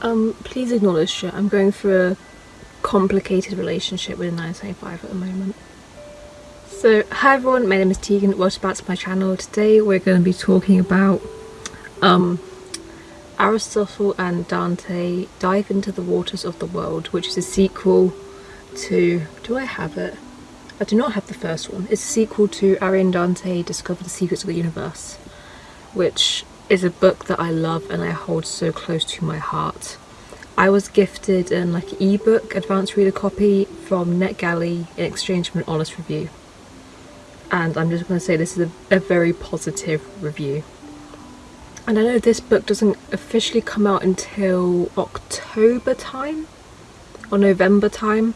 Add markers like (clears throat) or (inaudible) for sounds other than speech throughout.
Um, please acknowledge. I'm going through a complicated relationship with a 975 at the moment. So, hi everyone, my name is Tegan, welcome back to my channel. Today we're going to be talking about um, Aristotle and Dante Dive into the Waters of the World, which is a sequel to... do I have it? I do not have the first one. It's a sequel to Ari and Dante Discover the Secrets of the Universe, which is a book that I love and I hold so close to my heart. I was gifted an like ebook advanced reader copy from NetGalley in exchange for an honest review and I'm just going to say this is a, a, very positive review. And I know this book doesn't officially come out until October time or November time,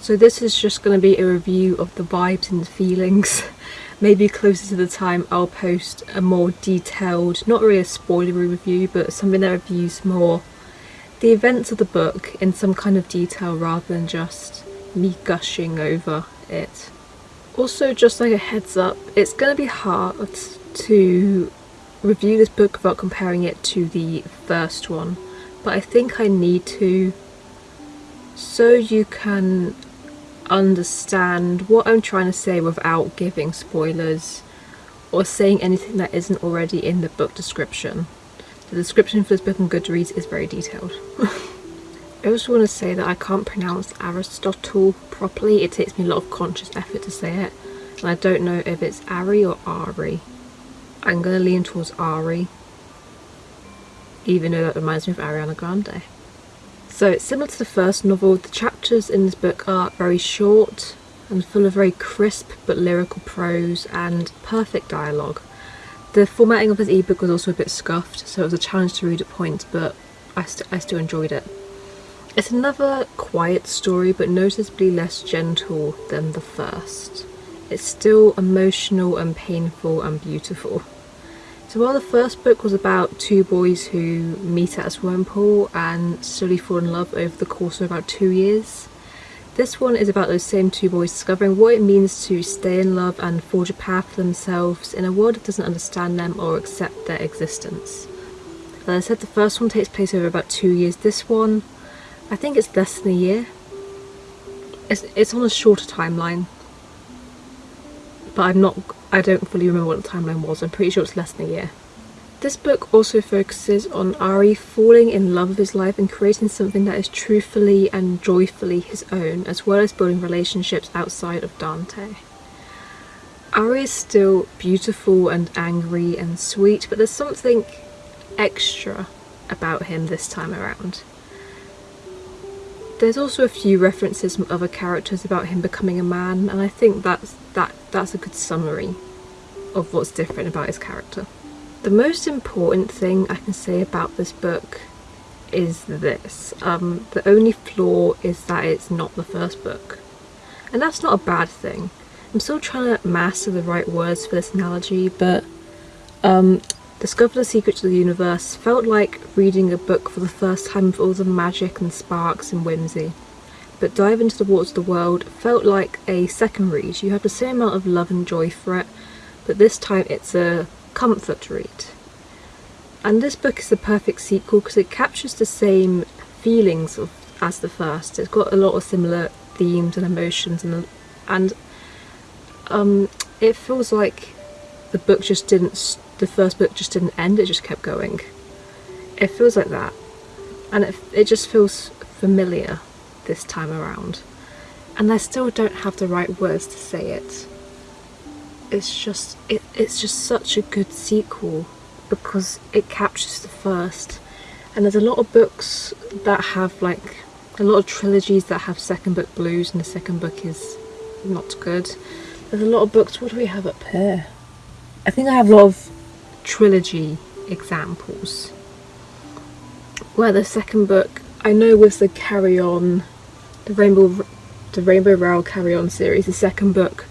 so this is just going to be a review of the vibes and the feelings. (laughs) Maybe closer to the time I'll post a more detailed, not really a spoilery review, but something that reviews more the events of the book in some kind of detail rather than just me gushing over it. Also, just like a heads up, it's going to be hard to review this book without comparing it to the first one, but I think I need to so you can understand what I'm trying to say without giving spoilers or saying anything that isn't already in the book description. The description for this book on Goodreads is very detailed. (laughs) I also want to say that I can't pronounce Aristotle properly. It takes me a lot of conscious effort to say it. And I don't know if it's Ari or Ari. I'm going to lean towards Ari. Even though that reminds me of Ariana Grande. So it's similar to the first novel. The chapters in this book are very short and full of very crisp but lyrical prose and perfect dialogue. The formatting of this ebook was also a bit scuffed, so it was a challenge to read at points, but I, st I still enjoyed it. It's another quiet story but noticeably less gentle than the first. It's still emotional and painful and beautiful. So while the first book was about two boys who meet at a swimming pool and slowly fall in love over the course of about two years, this one is about those same two boys discovering what it means to stay in love and forge a path for themselves in a world that doesn't understand them or accept their existence. As I said, the first one takes place over about two years. This one I think it's less than a year. It's, it's on a shorter timeline. But I'm not, I don't fully remember what the timeline was. I'm pretty sure it's less than a year. This book also focuses on Ari falling in love with his life and creating something that is truthfully and joyfully his own, as well as building relationships outside of Dante. Ari is still beautiful and angry and sweet, but there's something extra about him this time around. There's also a few references from other characters about him becoming a man and I think that's, that, that's a good summary of what's different about his character. The most important thing I can say about this book is this. Um, the only flaw is that it's not the first book. And that's not a bad thing. I'm still trying to master the right words for this analogy, but um, Discover the Secrets of the Universe felt like reading a book for the first time with all the magic and sparks and whimsy. But Dive into the Waters of the World felt like a second read. You have the same amount of love and joy for it, but this time it's a comfort read. And this book is the perfect sequel because it captures the same feelings of, as the first. It's got a lot of similar themes and emotions and and um, it feels like the book just didn't the first book just didn't end, it just kept going. It feels like that. And it, it just feels familiar this time around. And I still don't have the right words to say it. It's just, it, it's just such a good sequel because it captures the first. And there's a lot of books that have like, a lot of trilogies that have second book blues and the second book is not good. There's a lot of books, what do we have up here? I think I have a lot of trilogy examples where the second book I know was the Carry On the Rainbow the Rainbow Rowell Carry On series the second book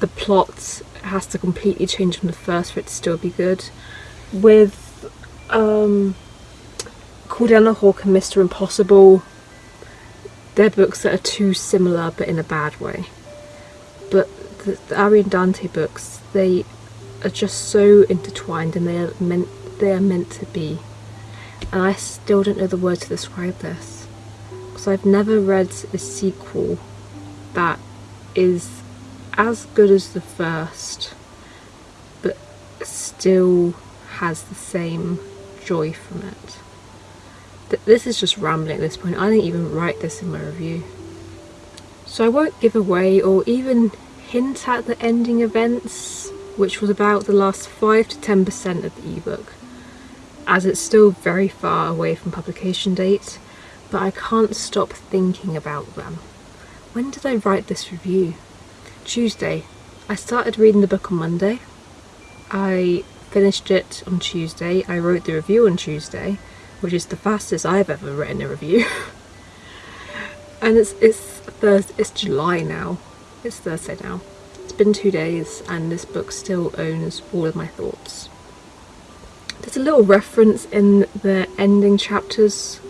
the plot has to completely change from the first for it to still be good with um Call Down the Hawk and Mr. Impossible they're books that are too similar but in a bad way but the, the Ari and Dante books they are just so intertwined and they are meant they are meant to be. and I still don't know the word to describe this because I've never read a sequel that is as good as the first but still has the same joy from it. This is just rambling at this point, I didn't even write this in my review. So I won't give away or even hint at the ending events, which was about the last 5 to 10% of the ebook, as it's still very far away from publication date, but I can't stop thinking about them. When did I write this review? Tuesday. I started reading the book on Monday. I finished it on Tuesday. I wrote the review on Tuesday, which is the fastest I've ever written a review. (laughs) and it's it's Thursday, it's July now. It's Thursday now. It's been two days and this book still owns all of my thoughts. There's a little reference in the ending chapters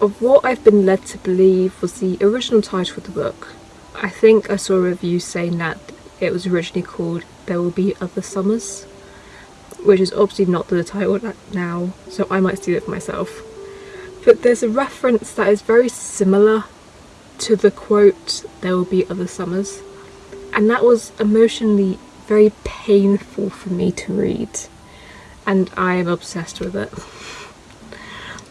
of what I've been led to believe was the original title of the book. I think I saw a review saying that it was originally called There Will Be Other Summers which is obviously not the title now, so I might steal it for myself. But there's a reference that is very similar to the quote, there will be other summers, and that was emotionally very painful for me to read, and I am obsessed with it. (laughs)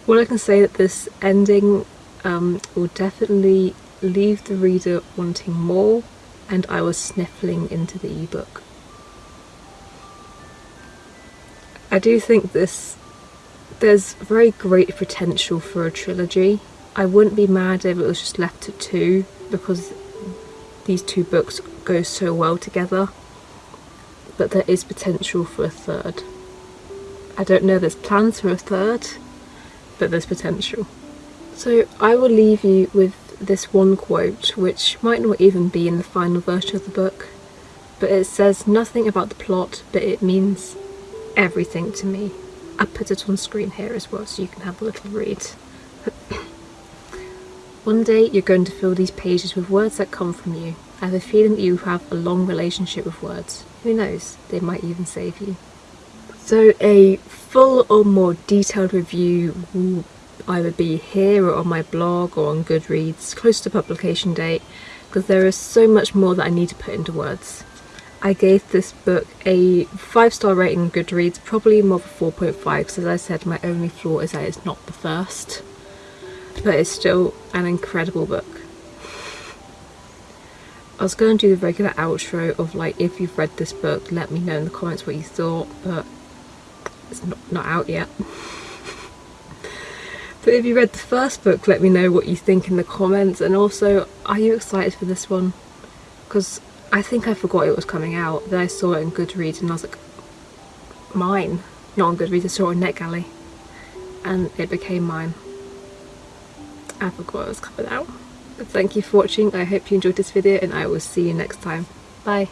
Well, I can say that this ending um, will definitely leave the reader wanting more, and I was sniffling into the ebook. I do think this there's very great potential for a trilogy. I wouldn't be mad if it was just left at two because these two books go so well together but there is potential for a third. I don't know there's plans for a third but there's potential. So I will leave you with this one quote which might not even be in the final version of the book but it says nothing about the plot but it means everything to me. I put it on screen here as well so you can have a little read. (clears throat) One day you're going to fill these pages with words that come from you. I have a feeling that you have a long relationship with words. Who knows, they might even save you. So a full or more detailed review will either be here or on my blog or on Goodreads close to publication date because there is so much more that I need to put into words. I gave this book a 5 star rating on Goodreads, probably more of a 4.5 because as I said my only flaw is that it's not the first. But it's still an incredible book. I was going to do the regular outro of like if you've read this book let me know in the comments what you thought but it's not, not out yet. (laughs) but if you read the first book let me know what you think in the comments and also are you excited for this one? Because I think I forgot it was coming out. Then I saw it in Goodreads and I was like, mine. Not on Goodreads, I saw it on NetGalley. And it became mine. I forgot it was coming out. But thank you for watching. I hope you enjoyed this video and I will see you next time. Bye.